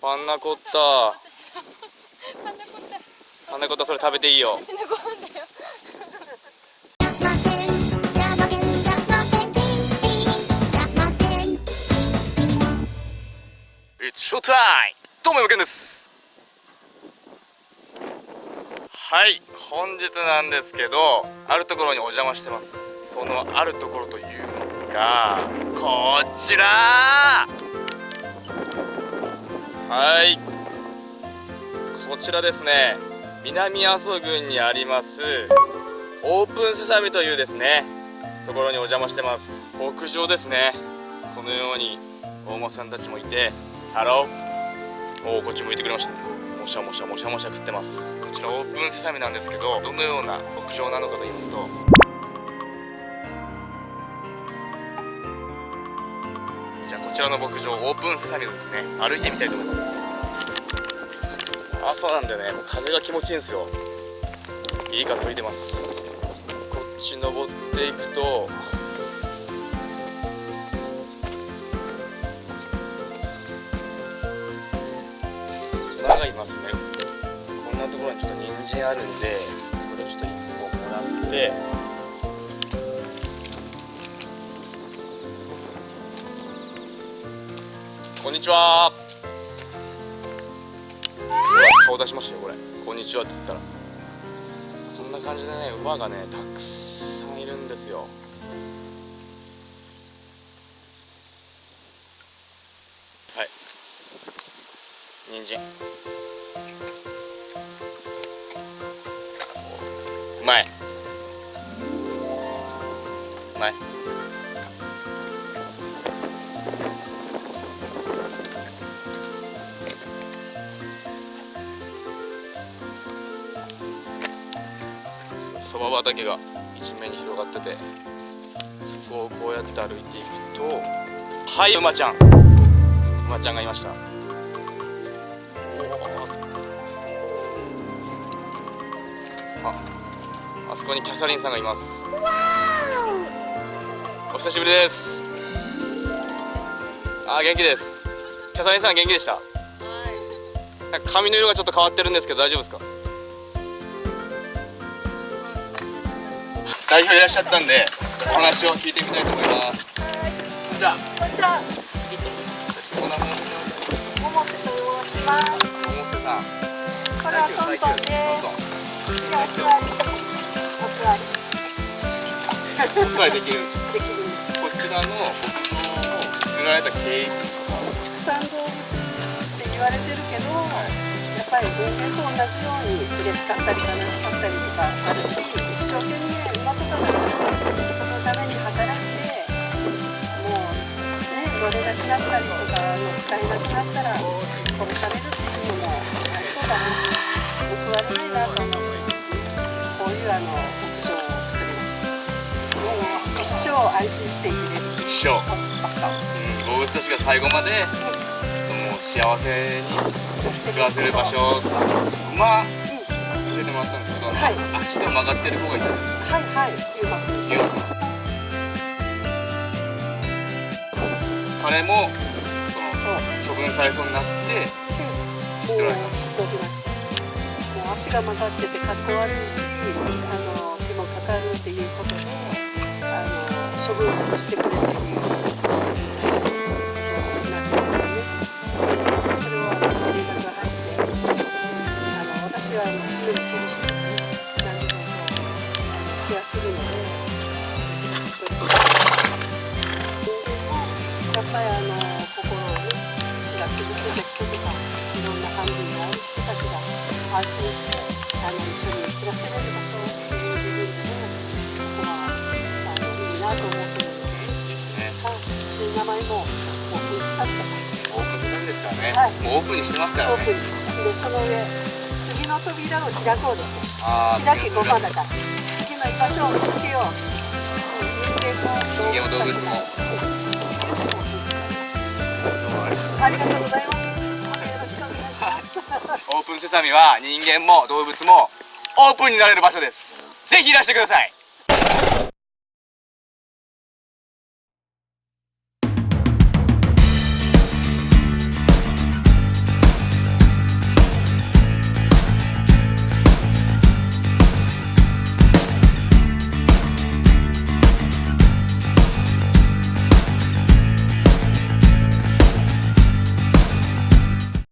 パンナコッタ。パンナコッタ。それ食べていいよ。私のご飯だよ。It's show time! どうも、山健です。はい、本日なんですけどあるところにお邪魔してます。そのあるところというのがこちらはい。こちらですね。南阿蘇郡にありますオープンセサミというですねところにお邪魔してます。牧場ですね。このようにお馬さんたちもいてハロー。おおこっち向いてくれました。もしゃもしゃもしゃもしゃ食ってます。こちらオープンセサミなんですけどどのような牧場なのかと言いますとちらの牧場オープンセサミをですね。歩いてみたいと思います。朝なんでね。もう風が気持ちいいんですよ。いい風吹いてます。こっち登っていくと馬がいますね。こんなところにちょっと人参あるんでこれをちょっと1本もらってこんにちは。顔出しましたよこれ。こんにちはってつったら。こんな感じでね馬がねたくさんいるんですよ。はい。人参。うまい畑が一面に広がっててそこをこうやって歩いていくとはい馬ちゃん。馬ちゃんがいました。ああそこにキャサリンさんがいます。お。久しぶりです。あ元気です。キャサリンさん元気でした？なんか髪の色がちょっと変わってるんですけど大丈夫ですか？代表いらっしゃったんでお話を聞いてみたいと思いますじゃあこんにちは、ちょっとお名前を桃瀬と申します。百瀬さんこれはトントンです。で、お座り。お座り。お座りできるんですできる。こちらの牧場を作られた経緯畜産動物って言われてるけど、やっぱり人間と同じように嬉しかったり悲しかったりとかあるし、一生懸命馬とかなったりとか、あの使えなくなったら殺されるっていうのも、あそうだな、報われないなと思ってですね、こういうあの牧場を作りました。もう一生安心してれる一生、場所。うん、動物たちが最後までもう幸せに暮らせる場所馬見せてもらったんですけど、はい足が曲がってる子がいたんではいはい、ゆうまくん。彼もそ。の処分されそうになってもういいときました。もう足が曲がっててかっこ悪いし、あの手もかかるっていうことで、あの処分してくれっていうことになってますね。それを連絡が入って、あの私はあの常に苦しいですね。何でもするので、ぱりあの心をねが傷ついた人とかいろんなハンディがある人たちが安心してあの一緒に暮らせれる場所っていう部分でここはあのいいなと思ってるので、いいですね。はい、で名前もオープンされたオープンなんですからね、はいもうオープンにしてますからオープねン。でその上次の扉を開こうですよ。開きごまだから。次の居場所を見つけよう。人間も動物たちもありがとうございます。オープンセサミは人間も動物もオープンになれる場所です。ぜひいらしてください。